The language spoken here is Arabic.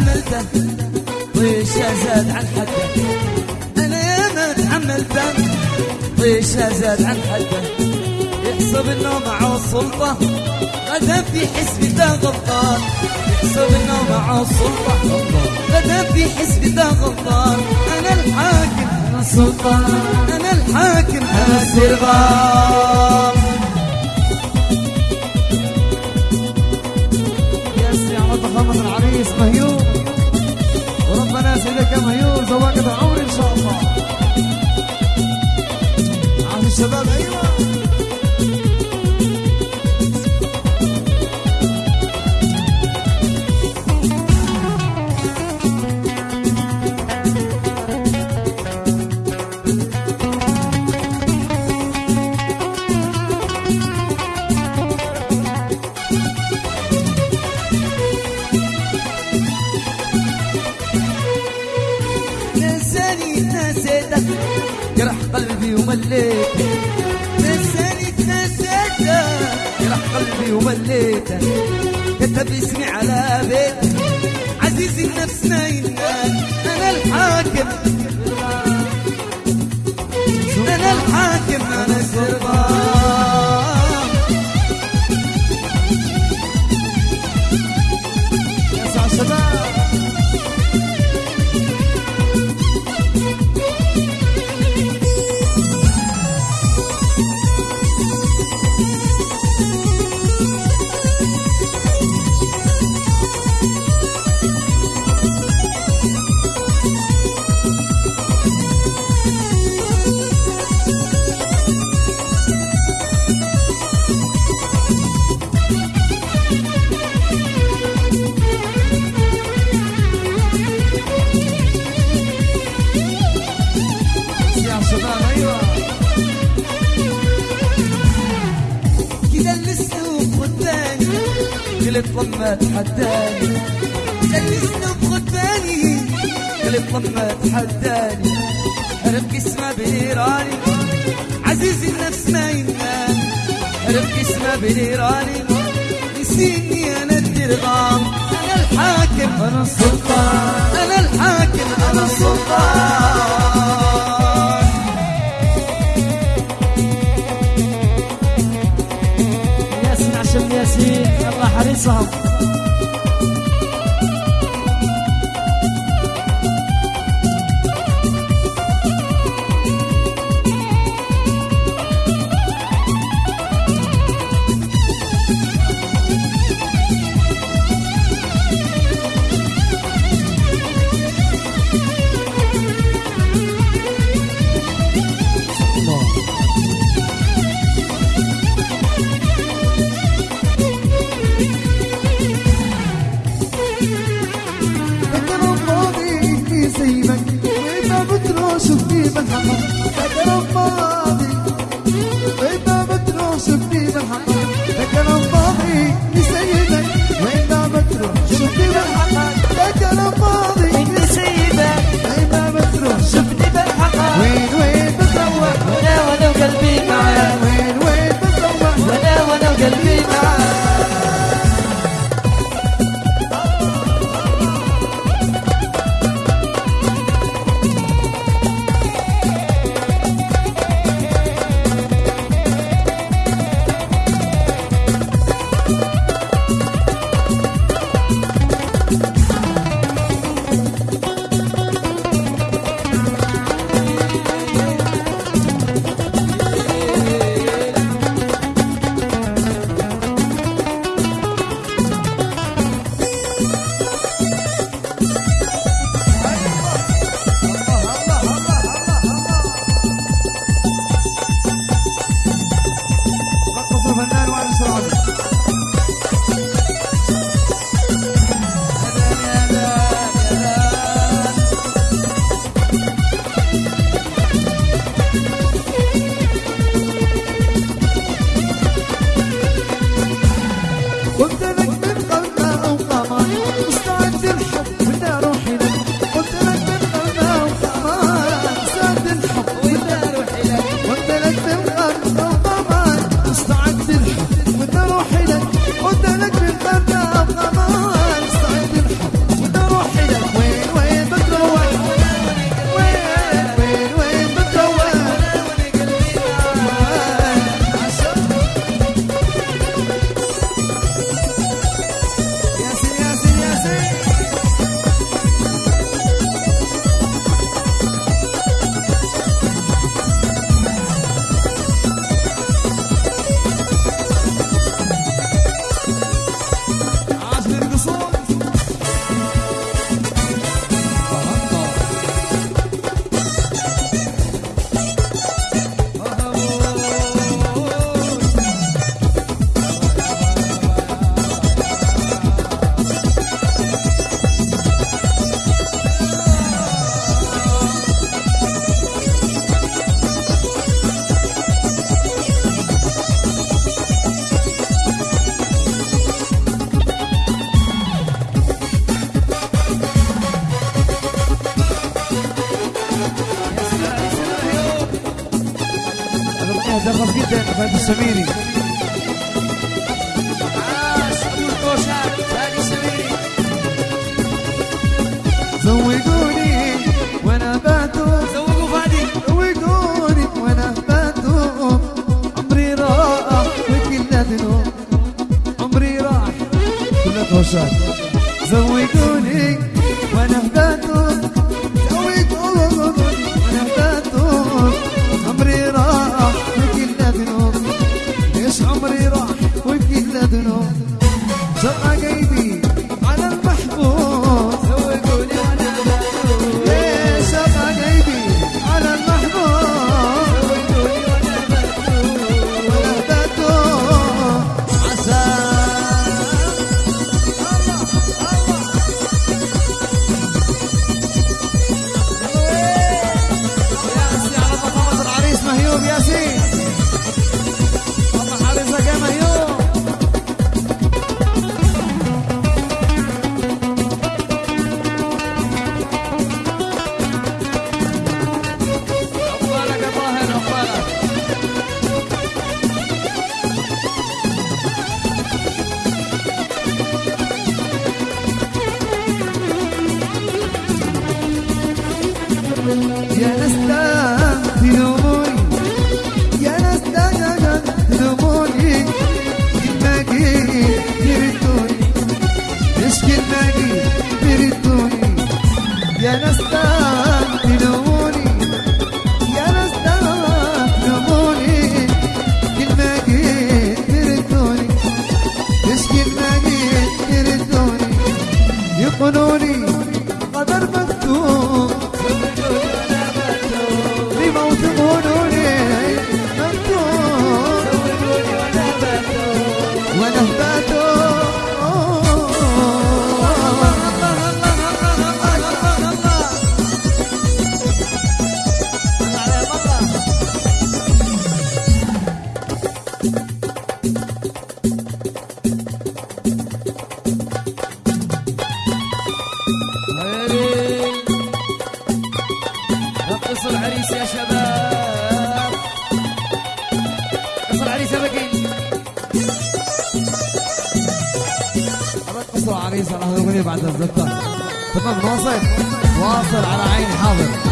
تحملته طيشه زاد عن حده. أنا ياما تحملته طيشه زاد عن حده. يحسب إنه معه السلطة غدا في حسبته غلطان. يحسب إنه معه السلطة غدا في حسبته غلطان. أنا الحاكم أنا السلطان. أنا الحاكم أنا السرغام ضخامة العريس مهيوب وربنا يا مهيوب زواجك العمر نساني نسيته جرح قلبي ومليته كتب اسمي على بيته عزيز النفس ما ينال. أنا الحاكم. أنا الحاكم أنا السربان قلت لما تحداني الاسلوب خداني قلت لما تحداني هرب اسمه بنيراني. عزيز النفس ما ينام هرب اسمه بنيراني. نسيني أنا الدرغام. أنا الحاكم أنا السلطان. أنا الحاكم أنا السلطان. azal شفتي لك أنا فاضي نسيبك وين ما بتروح شفتي وين وين وين وأنا وأنا وقلبي معاك بعدين فهد السميري زوقوني وأنا باتو زوقوا فادي زوقوني وأنا باتو عمري راح وكل ذنوب عمري راح كل توشات زوقوني الرقص عريس على هذا بعد الزبطة تمام واصل. واصل على عين حاضر.